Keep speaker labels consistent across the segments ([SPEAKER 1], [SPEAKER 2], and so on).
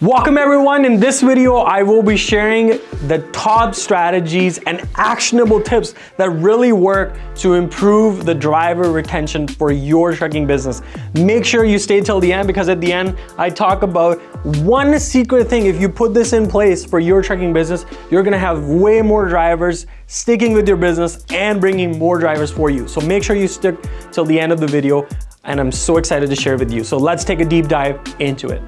[SPEAKER 1] Welcome everyone. In this video, I will be sharing the top strategies and actionable tips that really work to improve the driver retention for your trucking business. Make sure you stay till the end because at the end, I talk about one secret thing. If you put this in place for your trucking business, you're gonna have way more drivers sticking with your business and bringing more drivers for you. So make sure you stick till the end of the video and I'm so excited to share with you. So let's take a deep dive into it.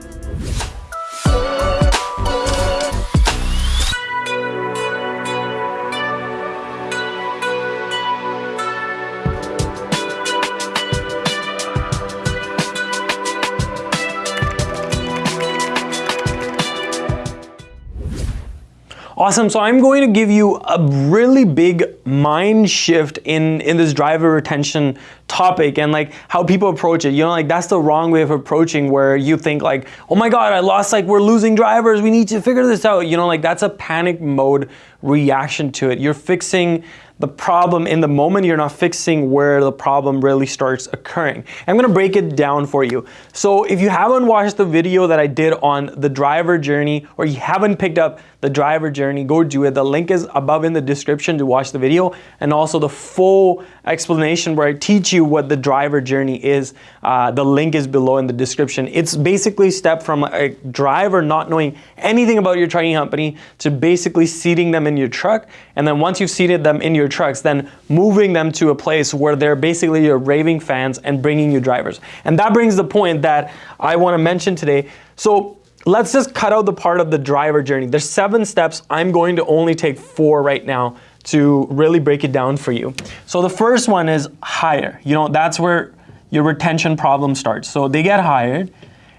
[SPEAKER 1] Awesome, so I'm going to give you a really big mind shift in, in this driver retention topic and like how people approach it. You know, like that's the wrong way of approaching where you think like, oh my God, I lost, like we're losing drivers, we need to figure this out. You know, like that's a panic mode reaction to it. You're fixing the problem in the moment, you're not fixing where the problem really starts occurring. I'm gonna break it down for you. So if you haven't watched the video that I did on the driver journey or you haven't picked up the driver journey, go do it. The link is above in the description to watch the video and also the full explanation where I teach you what the driver journey is. Uh, the link is below in the description. It's basically step from a driver not knowing anything about your trucking company to basically seating them in your truck. And then once you've seated them in your trucks, then moving them to a place where they're basically your raving fans and bringing you drivers. And that brings the point that I want to mention today. So let's just cut out the part of the driver journey. There's seven steps. I'm going to only take four right now to really break it down for you. So the first one is hire. You know, that's where your retention problem starts. So they get hired.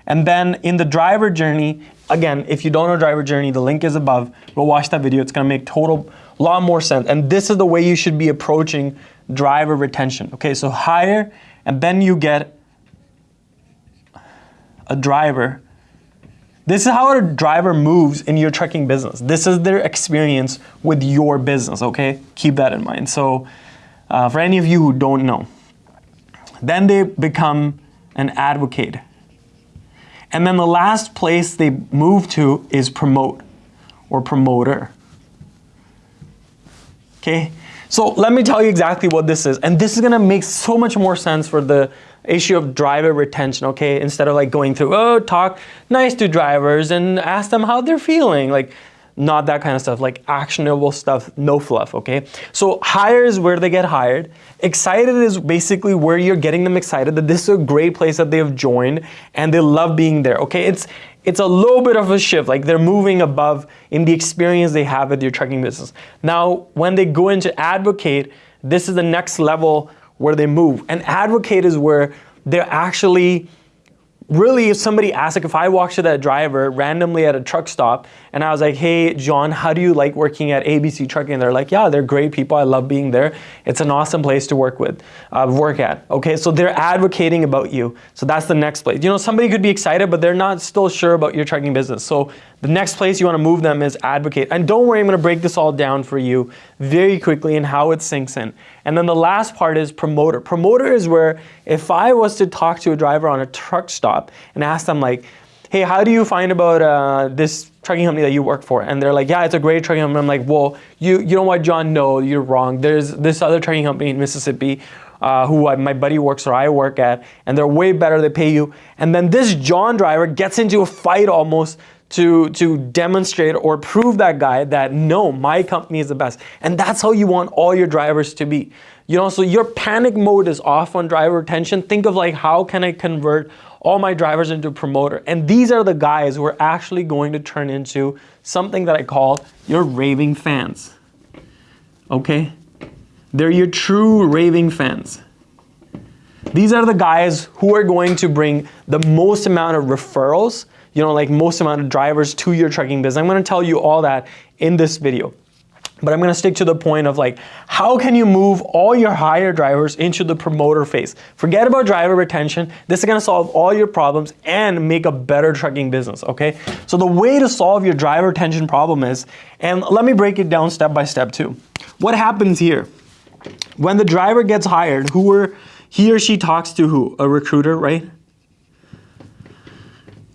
[SPEAKER 1] And then in the driver journey, again, if you don't know driver journey, the link is above. Go watch that video. It's going to make total lot more sense. And this is the way you should be approaching driver retention. Okay, so hire, and then you get a driver. This is how a driver moves in your trucking business. This is their experience with your business, okay? Keep that in mind. So uh, for any of you who don't know, then they become an advocate. And then the last place they move to is promote or promoter. Okay, so let me tell you exactly what this is. And this is gonna make so much more sense for the issue of driver retention, okay? Instead of like going through, oh, talk nice to drivers and ask them how they're feeling. Like, not that kind of stuff, like actionable stuff, no fluff, okay? So hire is where they get hired. Excited is basically where you're getting them excited that this is a great place that they have joined and they love being there, okay? It's, it's a little bit of a shift, like they're moving above in the experience they have with your trucking business. Now, when they go into advocate, this is the next level where they move. And advocate is where they're actually really if somebody asks, like if I walked to that driver randomly at a truck stop and I was like, hey, John, how do you like working at ABC Trucking? And they're like, yeah, they're great people. I love being there. It's an awesome place to work with, uh, work at. Okay, so they're advocating about you. So that's the next place. You know, somebody could be excited, but they're not still sure about your trucking business. So the next place you want to move them is advocate. And don't worry, I'm going to break this all down for you very quickly and how it sinks in. And then the last part is promoter. Promoter is where if I was to talk to a driver on a truck stop and ask them like, hey, how do you find about uh, this trucking company that you work for? And they're like, yeah, it's a great trucking company. I'm like, well, you, you know what, John? No, you're wrong. There's this other trucking company in Mississippi uh, who I, my buddy works or I work at, and they're way better. They pay you. And then this John driver gets into a fight almost to, to demonstrate or prove that guy that no, my company is the best. And that's how you want all your drivers to be. You know, so your panic mode is off on driver retention. Think of like, how can I convert all my drivers into promoter? And these are the guys who are actually going to turn into something that I call your raving fans. Okay? They're your true raving fans. These are the guys who are going to bring the most amount of referrals you know, like most amount of drivers to your trucking business. I'm gonna tell you all that in this video. But I'm gonna stick to the point of like, how can you move all your hire drivers into the promoter phase? Forget about driver retention. This is gonna solve all your problems and make a better trucking business, okay? So the way to solve your driver retention problem is, and let me break it down step by step too. What happens here? When the driver gets hired, who are, he or she talks to who? A recruiter, right?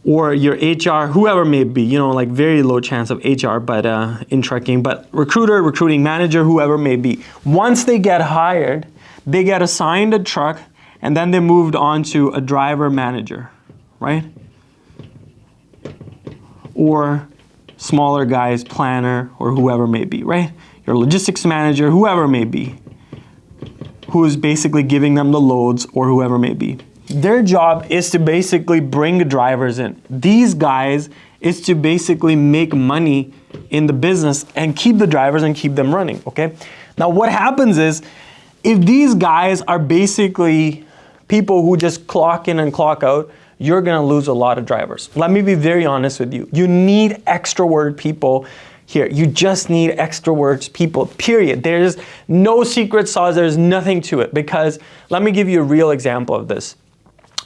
[SPEAKER 1] or your HR, whoever may be, you know, like very low chance of HR, but uh, in trucking, but recruiter, recruiting manager, whoever may be. Once they get hired, they get assigned a truck and then they moved on to a driver manager, right? Or smaller guys, planner, or whoever may be, right? Your logistics manager, whoever may be, who is basically giving them the loads or whoever may be. Their job is to basically bring drivers in. These guys is to basically make money in the business and keep the drivers and keep them running, okay? Now what happens is, if these guys are basically people who just clock in and clock out, you're gonna lose a lot of drivers. Let me be very honest with you. You need extrovert people here. You just need extra words, people, period. There's no secret sauce, there's nothing to it because let me give you a real example of this.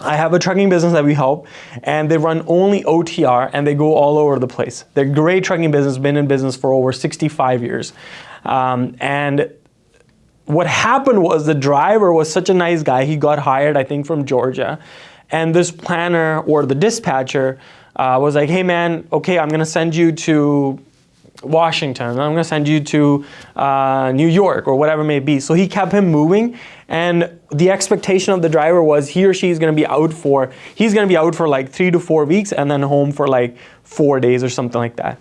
[SPEAKER 1] I have a trucking business that we help and they run only OTR and they go all over the place. They're great trucking business, been in business for over 65 years. Um, and what happened was the driver was such a nice guy. He got hired, I think, from Georgia. And this planner or the dispatcher uh, was like, hey man, okay, I'm gonna send you to Washington, I'm gonna send you to uh, New York or whatever it may be. So he kept him moving and the expectation of the driver was he or she is gonna be out for, he's gonna be out for like three to four weeks and then home for like four days or something like that.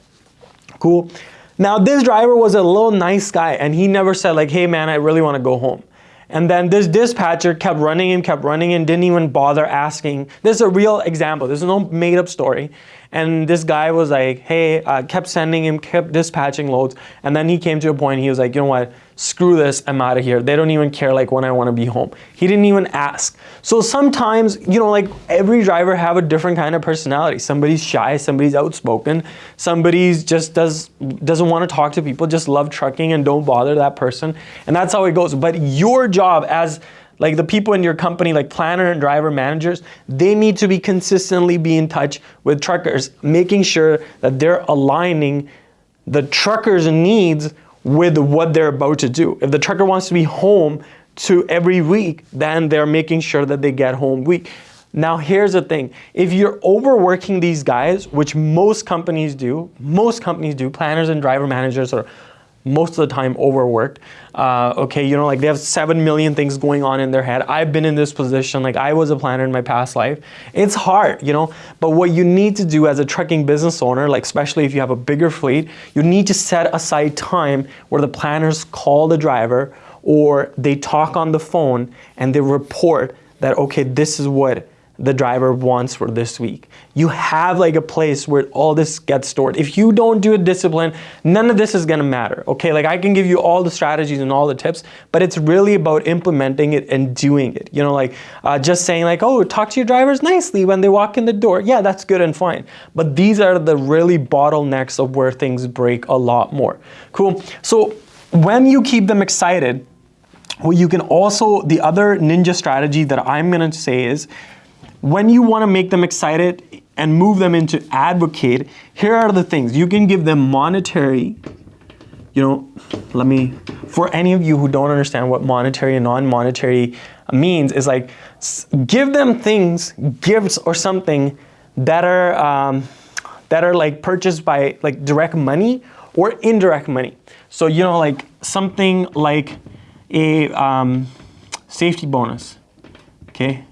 [SPEAKER 1] Cool. Now this driver was a little nice guy and he never said like, hey man, I really wanna go home. And then this dispatcher kept running and kept running and didn't even bother asking. This is a real example. This is no made up story. And this guy was like, hey, I kept sending him, kept dispatching loads. And then he came to a point, he was like, you know what, screw this, I'm out of here. They don't even care like when I want to be home. He didn't even ask. So sometimes, you know, like every driver have a different kind of personality. Somebody's shy, somebody's outspoken, somebody's just does, doesn't want to talk to people, just love trucking and don't bother that person. And that's how it goes. But your job as like the people in your company, like planner and driver managers, they need to be consistently be in touch with truckers, making sure that they're aligning the truckers' needs with what they're about to do. If the trucker wants to be home to every week, then they're making sure that they get home week. Now here's the thing, if you're overworking these guys, which most companies do, most companies do, planners and driver managers are most of the time overworked. Uh, okay, you know, like they have 7 million things going on in their head. I've been in this position, like I was a planner in my past life. It's hard, you know, but what you need to do as a trucking business owner, like especially if you have a bigger fleet, you need to set aside time where the planners call the driver or they talk on the phone and they report that, okay, this is what the driver wants for this week. You have like a place where all this gets stored. If you don't do a discipline, none of this is gonna matter, okay? Like I can give you all the strategies and all the tips, but it's really about implementing it and doing it. You know, like uh, just saying like, oh, talk to your drivers nicely when they walk in the door. Yeah, that's good and fine. But these are the really bottlenecks of where things break a lot more. Cool, so when you keep them excited, well, you can also, the other ninja strategy that I'm gonna say is, when you want to make them excited and move them into advocate, here are the things. You can give them monetary, you know, let me, for any of you who don't understand what monetary and non-monetary means, is like, give them things, gifts or something that are, um, that are like purchased by like direct money or indirect money. So, you know, like something like a um, safety bonus, okay?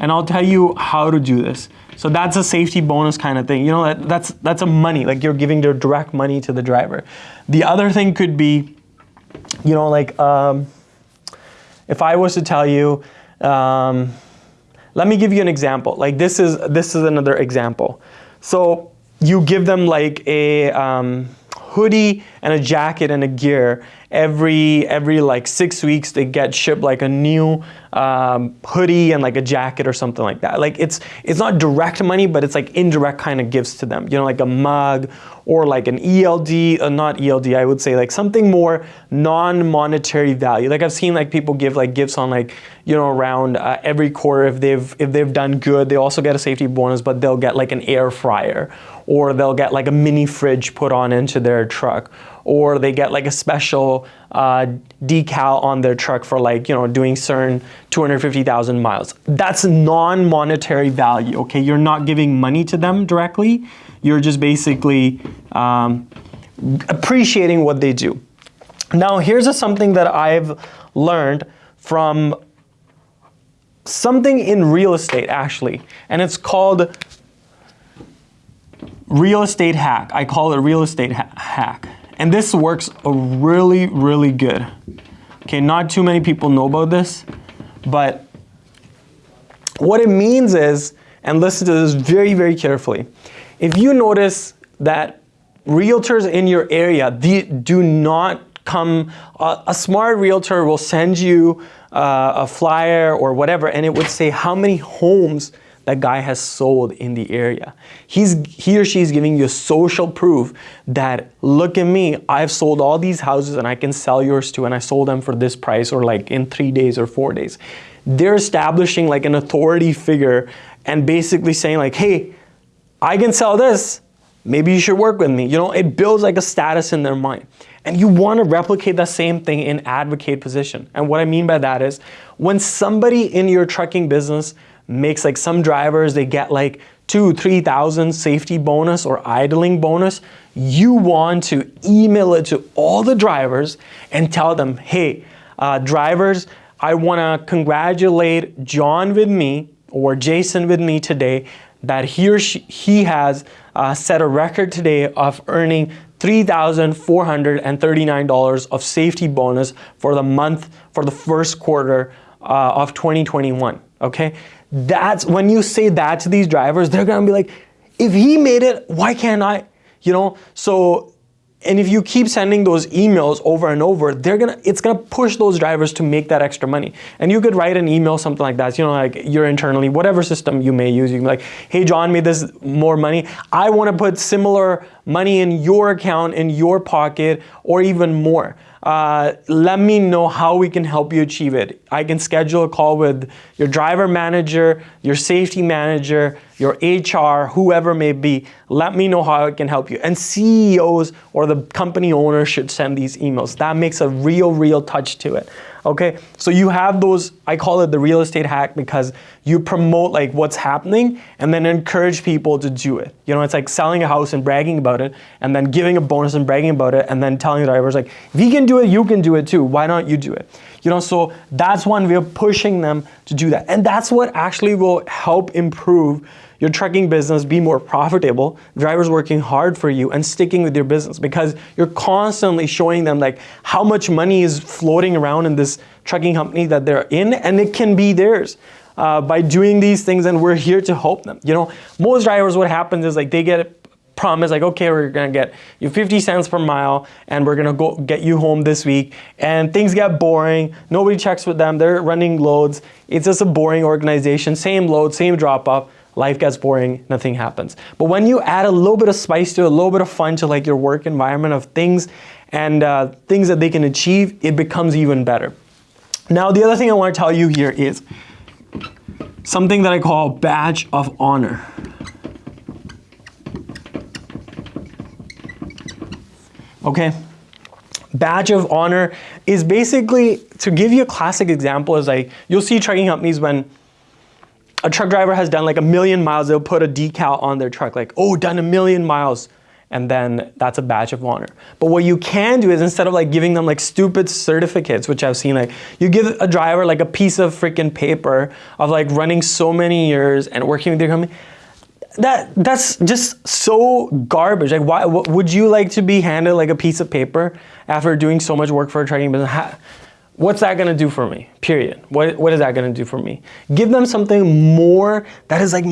[SPEAKER 1] And I'll tell you how to do this. So that's a safety bonus kind of thing. You know, that, that's, that's a money, like you're giving the direct money to the driver. The other thing could be, you know, like um, if I was to tell you, um, let me give you an example. Like this is, this is another example. So you give them like a um, hoodie and a jacket and a gear every every like six weeks they get shipped like a new um, hoodie and like a jacket or something like that. Like it's it's not direct money, but it's like indirect kind of gifts to them. You know, like a mug or like an ELD, uh, not ELD, I would say like something more non-monetary value. Like I've seen like people give like gifts on like you know around uh, every quarter if they've if they've done good, they also get a safety bonus, but they'll get like an air fryer or they'll get like a mini fridge put on into their truck or they get like a special uh, decal on their truck for like, you know, doing certain 250,000 miles. That's non-monetary value, okay? You're not giving money to them directly. You're just basically um, appreciating what they do. Now, here's a, something that I've learned from something in real estate actually, and it's called real estate hack. I call it real estate ha hack. And this works really, really good. Okay, not too many people know about this, but what it means is, and listen to this very, very carefully. If you notice that realtors in your area do not come, uh, a smart realtor will send you uh, a flyer or whatever, and it would say how many homes that guy has sold in the area. He's, he or she is giving you social proof that, look at me, I've sold all these houses and I can sell yours too, and I sold them for this price or like in three days or four days. They're establishing like an authority figure and basically saying like, hey, I can sell this, maybe you should work with me. You know, it builds like a status in their mind. And you want to replicate that same thing in advocate position. And what I mean by that is when somebody in your trucking business makes like some drivers, they get like two, 3,000 safety bonus or idling bonus, you want to email it to all the drivers and tell them, hey, uh, drivers, I want to congratulate John with me or Jason with me today that he or she, he has uh, set a record today of earning $3,439 of safety bonus for the month, for the first quarter uh, of 2021, okay? That's, when you say that to these drivers, they're gonna be like, if he made it, why can't I? You know, so and if you keep sending those emails over and over, they're gonna it's gonna push those drivers to make that extra money. And you could write an email, something like that, you know, like you're internally, whatever system you may use, you can be like, hey John made this more money. I wanna put similar money in your account, in your pocket, or even more. Uh, let me know how we can help you achieve it. I can schedule a call with your driver manager, your safety manager, your HR, whoever may be. Let me know how I can help you. And CEOs or the company owners should send these emails. That makes a real, real touch to it. Okay, so you have those, I call it the real estate hack because you promote like what's happening and then encourage people to do it. You know, it's like selling a house and bragging about it and then giving a bonus and bragging about it and then telling the drivers like, if he can do it, you can do it too. Why don't you do it? You know, so that's one of pushing them to do that. And that's what actually will help improve your trucking business be more profitable, drivers working hard for you and sticking with your business because you're constantly showing them like how much money is floating around in this trucking company that they're in and it can be theirs. Uh, by doing these things and we're here to help them. You know, most drivers what happens is like they get a promise like okay we're gonna get you 50 cents per mile and we're gonna go get you home this week and things get boring. Nobody checks with them. They're running loads. It's just a boring organization. Same load same drop off life gets boring, nothing happens. But when you add a little bit of spice to it, a little bit of fun to like your work environment of things and uh, things that they can achieve, it becomes even better. Now, the other thing I want to tell you here is something that I call badge of honor. Okay, badge of honor is basically, to give you a classic example, is like, you'll see trucking companies when a truck driver has done like a million miles, they'll put a decal on their truck like, oh, done a million miles. And then that's a badge of honor. But what you can do is instead of like giving them like stupid certificates, which I've seen like, you give a driver like a piece of freaking paper of like running so many years and working with your company. That, that's just so garbage. Like why, would you like to be handed like a piece of paper after doing so much work for a trucking business? What's that gonna do for me? Period. What, what is that gonna do for me? Give them something more that is like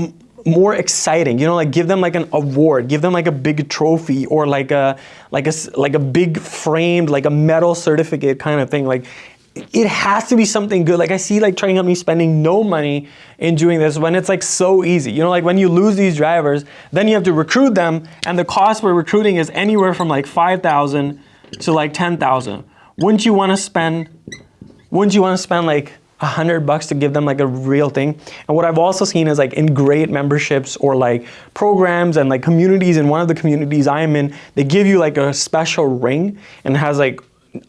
[SPEAKER 1] more exciting you know like give them like an award give them like a big trophy or like a like a like a big framed like a metal certificate kind of thing like it has to be something good like i see like trucking companies spending no money in doing this when it's like so easy you know like when you lose these drivers then you have to recruit them and the cost for recruiting is anywhere from like 5000 to like 10000 wouldn't you want to spend wouldn't you want to spend like a hundred bucks to give them like a real thing. And what I've also seen is like in great memberships or like programs and like communities. In one of the communities I'm in, they give you like a special ring and it has like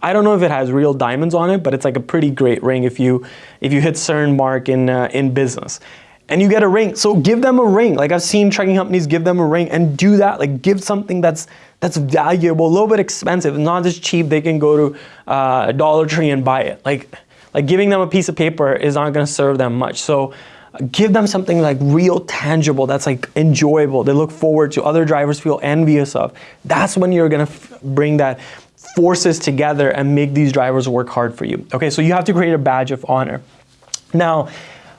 [SPEAKER 1] I don't know if it has real diamonds on it, but it's like a pretty great ring if you if you hit certain mark in uh, in business. And you get a ring. So give them a ring. Like I've seen trekking companies give them a ring and do that. Like give something that's that's valuable, a little bit expensive, not just cheap. They can go to uh, Dollar Tree and buy it. Like like giving them a piece of paper is not going to serve them much. So give them something like real tangible that's like enjoyable they look forward to other drivers feel envious of that's when you're going to bring that forces together and make these drivers work hard for you. Okay, so you have to create a badge of honor. Now,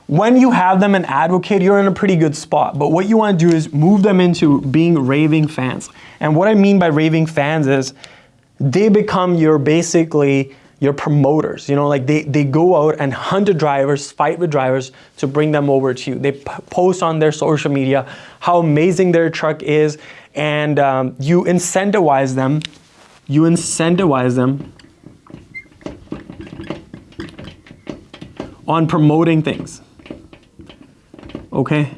[SPEAKER 1] when you have them an advocate, you're in a pretty good spot. But what you want to do is move them into being raving fans. And what I mean by raving fans is they become your basically your promoters. You know, like they, they go out and hunt the drivers, fight with drivers to bring them over to you. They post on their social media how amazing their truck is, and um, you incentivize them you incentivize them on promoting things. Okay?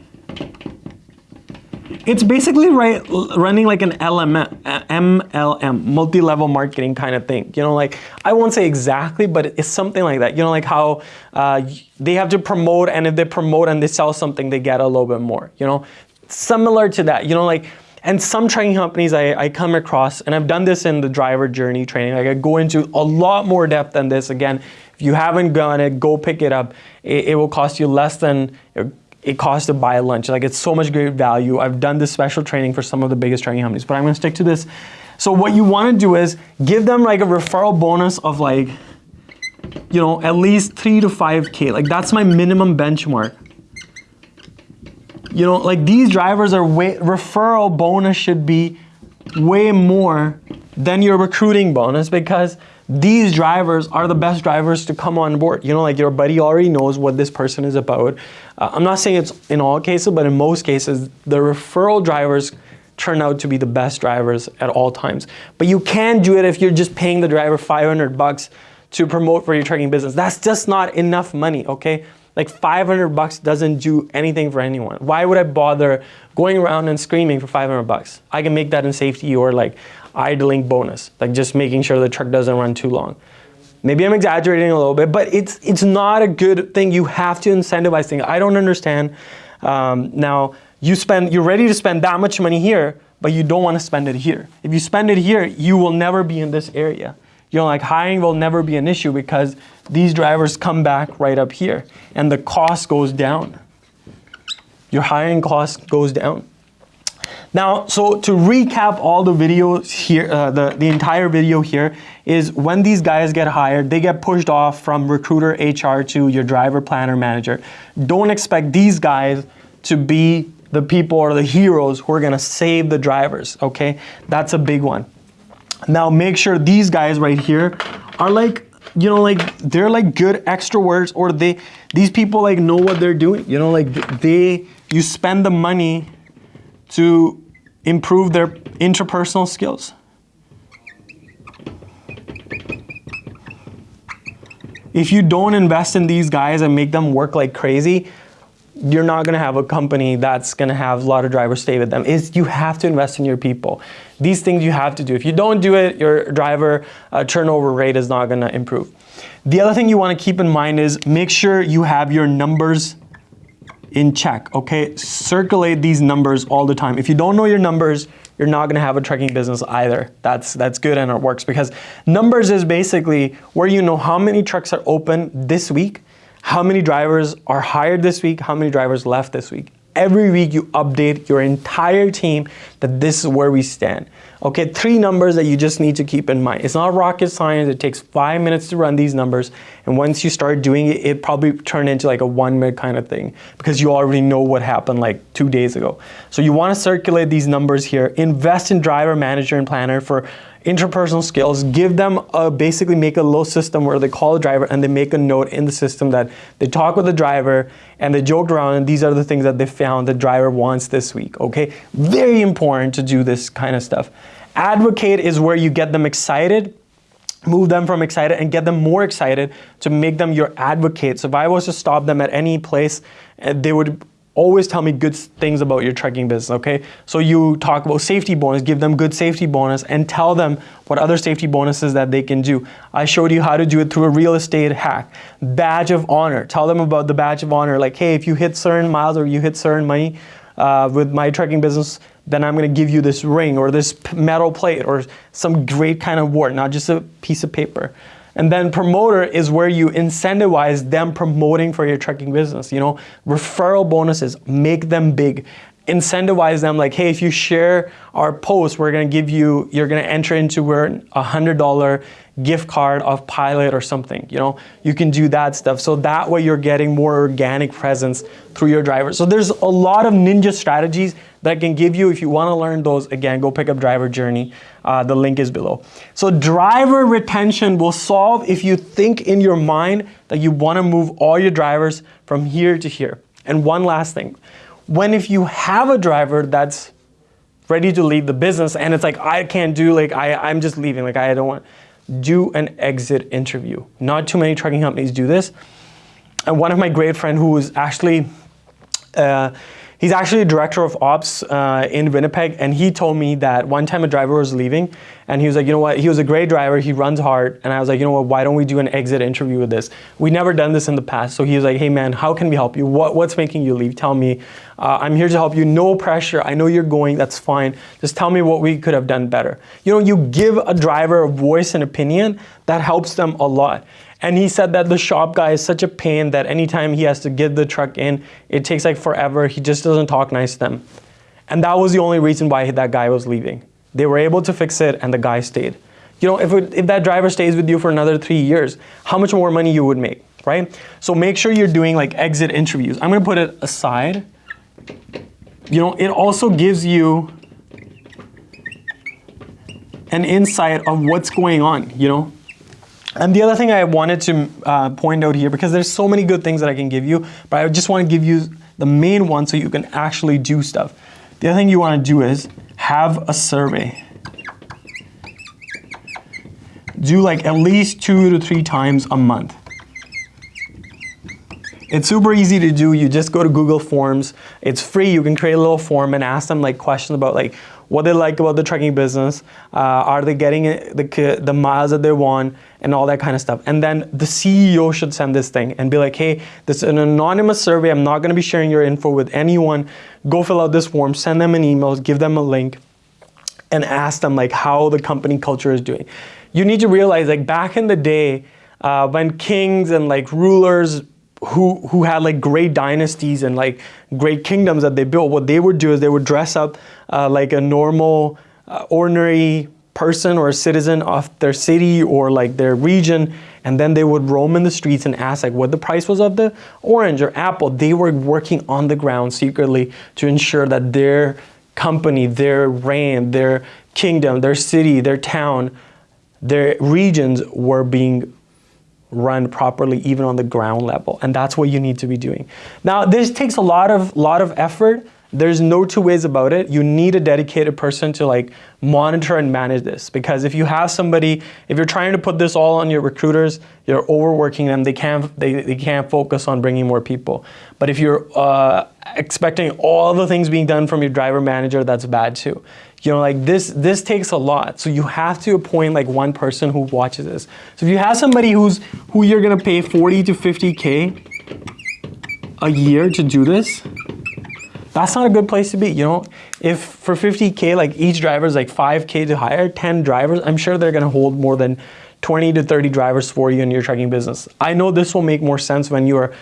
[SPEAKER 1] It's basically right, running like an LM, MLM, multi-level marketing kind of thing. You know, like, I won't say exactly, but it's something like that. You know, like how uh, they have to promote, and if they promote and they sell something, they get a little bit more, you know? Similar to that, you know, like, and some training companies I, I, come across, and I've done this in the driver journey training, like I go into a lot more depth than this. Again, if you haven't done it, go pick it up. It, it will cost you less than it costs to buy a lunch. Like it's so much great value. I've done this special training for some of the biggest training companies, but I'm gonna stick to this. So what you wanna do is give them like a referral bonus of like, you know, at least three to 5K. Like that's my minimum benchmark you know, like these drivers are way, referral bonus should be way more than your recruiting bonus because these drivers are the best drivers to come on board. You know, like your buddy already knows what this person is about. Uh, I'm not saying it's in all cases, but in most cases, the referral drivers turn out to be the best drivers at all times. But you can do it if you're just paying the driver 500 bucks to promote for your trucking business. That's just not enough money, okay? Like 500 bucks doesn't do anything for anyone. Why would I bother going around and screaming for 500 bucks? I can make that in safety or like idling bonus, like just making sure the truck doesn't run too long. Maybe I'm exaggerating a little bit, but it's it's not a good thing. You have to incentivize things. I don't understand. Um, now you spend, you're ready to spend that much money here, but you don't want to spend it here. If you spend it here, you will never be in this area. You know, like hiring will never be an issue because these drivers come back right up here and the cost goes down. Your hiring cost goes down. Now, so to recap all the videos here, uh, the, the entire video here is when these guys get hired, they get pushed off from recruiter HR to your driver planner manager. Don't expect these guys to be the people or the heroes who are gonna save the drivers, okay? That's a big one. Now make sure these guys right here are like, you know, like they're like good extroverts or they, these people like know what they're doing. You know, like they, you spend the money to improve their interpersonal skills. If you don't invest in these guys and make them work like crazy, you're not going to have a company that's going to have a lot of drivers stay with them. Is you have to invest in your people. These things you have to do. If you don't do it your driver uh, turnover rate is not going to improve. The other thing you want to keep in mind is make sure you have your numbers in check okay circulate these numbers all the time if you don't know your numbers you're not going to have a trucking business either that's that's good and it works because numbers is basically where you know how many trucks are open this week how many drivers are hired this week, how many drivers left this week. Every week you update your entire team that this is where we stand. Okay, three numbers that you just need to keep in mind. It's not rocket science, it takes five minutes to run these numbers. And once you start doing it, it probably turn into like a one minute kind of thing because you already know what happened like two days ago. So you wanna circulate these numbers here, invest in driver, manager, and planner for interpersonal skills, give them a, basically make a little system where they call the driver and they make a note in the system that they talk with the driver and they joked around and these are the things that they found the driver wants this week, okay? Very important to do this kind of stuff. Advocate is where you get them excited move them from excited and get them more excited to make them your advocate. So if I was to stop them at any place, eh, they would always tell me good things about your trucking business, okay? So you talk about safety bonus, give them good safety bonus and tell them what other safety bonuses that they can do. I showed you how to do it through a real estate hack. Badge of honor, tell them about the badge of honor. Like, hey, if you hit certain miles or you hit certain money uh, with my trucking business, then I'm gonna give you this ring or this metal plate or some great kind of award, not just a piece of paper. And then promoter is where you incentivize them promoting for your trucking business. You know, referral bonuses, make them big. Incentivize them like, hey, if you share our post, we're gonna give you, you're gonna enter into a hundred dollar gift card of Pilot or something. You know, you can do that stuff. So that way you're getting more organic presence through your driver. So there's a lot of ninja strategies that can give you, if you wanna learn those, again, go pick up Driver Journey. Uh, the link is below. So driver retention will solve if you think in your mind that you wanna move all your drivers from here to here. And one last thing, when if you have a driver that's ready to leave the business and it's like, I can't do, like, I, I'm just leaving, like, I don't want, do an exit interview. Not too many trucking companies do this. And one of my great friend who is actually, uh, He's actually a director of ops uh, in Winnipeg, and he told me that one time a driver was leaving, and he was like, you know what, he was a great driver, he runs hard, and I was like, you know what, why don't we do an exit interview with this? We never done this in the past, so he was like, hey man, how can we help you? What, what's making you leave? Tell me. Uh, I'm here to help you, no pressure, I know you're going, that's fine. Just tell me what we could have done better. You know, you give a driver a voice and opinion, that helps them a lot. And he said that the shop guy is such a pain that anytime he has to get the truck in, it takes like forever. He just doesn't talk nice to them. And that was the only reason why that guy was leaving. They were able to fix it and the guy stayed. You know, if, it, if that driver stays with you for another three years, how much more money you would make, right? So make sure you're doing like exit interviews. I'm gonna put it aside. You know, it also gives you an insight of what's going on, you know? And the other thing I wanted to uh, point out here, because there's so many good things that I can give you, but I just want to give you the main one so you can actually do stuff. The other thing you want to do is have a survey. Do like at least two to three times a month. It's super easy to do. You just go to Google Forms. It's free. You can create a little form and ask them like questions about like what they like about the trucking business, uh, are they getting the, the miles that they want, and all that kind of stuff. And then the CEO should send this thing and be like, hey, this is an anonymous survey. I'm not gonna be sharing your info with anyone. Go fill out this form, send them an email, give them a link, and ask them like how the company culture is doing. You need to realize like back in the day, uh, when kings and like rulers who who had like great dynasties and like great kingdoms that they built, what they would do is they would dress up uh, like a normal, uh, ordinary person or a citizen of their city or like their region, and then they would roam in the streets and ask like what the price was of the orange or apple. They were working on the ground secretly to ensure that their company, their reign, their kingdom, their city, their town, their regions were being run properly even on the ground level and that's what you need to be doing now this takes a lot of lot of effort there's no two ways about it you need a dedicated person to like monitor and manage this because if you have somebody if you're trying to put this all on your recruiters you're overworking them they can't they, they can't focus on bringing more people but if you're uh, expecting all the things being done from your driver manager that's bad too you know, like this, this takes a lot. So you have to appoint like one person who watches this. So if you have somebody who's, who you're gonna pay 40 to 50K a year to do this, that's not a good place to be, you know? If for 50K, like each driver is like 5K to hire, 10 drivers, I'm sure they're gonna hold more than 20 to 30 drivers for you in your trucking business. I know this will make more sense when you are,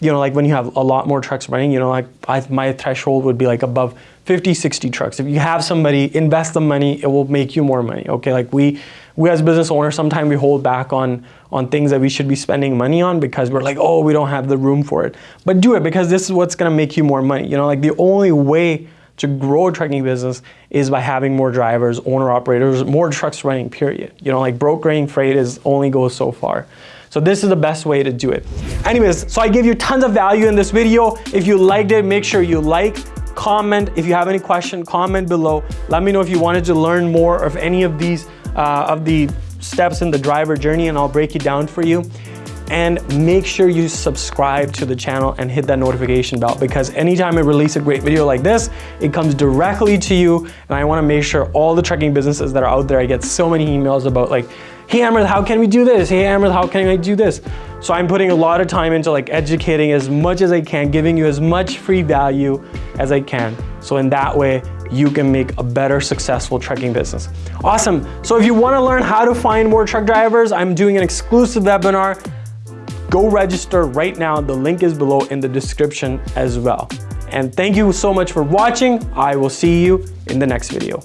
[SPEAKER 1] you know, like when you have a lot more trucks running, you know, like I, my threshold would be like above 50, 60 trucks. If you have somebody, invest the money, it will make you more money, okay? Like we, we as business owners, sometimes we hold back on, on things that we should be spending money on because we're like, oh, we don't have the room for it. But do it because this is what's gonna make you more money. You know, like the only way to grow a trucking business is by having more drivers, owner operators, more trucks running, period. You know, like brokering freight is only goes so far. So this is the best way to do it. Anyways, so I gave you tons of value in this video. If you liked it, make sure you like, comment. If you have any question, comment below. Let me know if you wanted to learn more of any of these, uh, of the steps in the driver journey and I'll break it down for you. And make sure you subscribe to the channel and hit that notification bell because anytime I release a great video like this, it comes directly to you. And I wanna make sure all the trucking businesses that are out there, I get so many emails about like, hey Amrit, how can we do this? Hey Amrit, how can I do this? So I'm putting a lot of time into like educating as much as I can, giving you as much free value as I can. So in that way, you can make a better successful trucking business. Awesome. So if you wanna learn how to find more truck drivers, I'm doing an exclusive webinar. Go register right now. The link is below in the description as well. And thank you so much for watching. I will see you in the next video.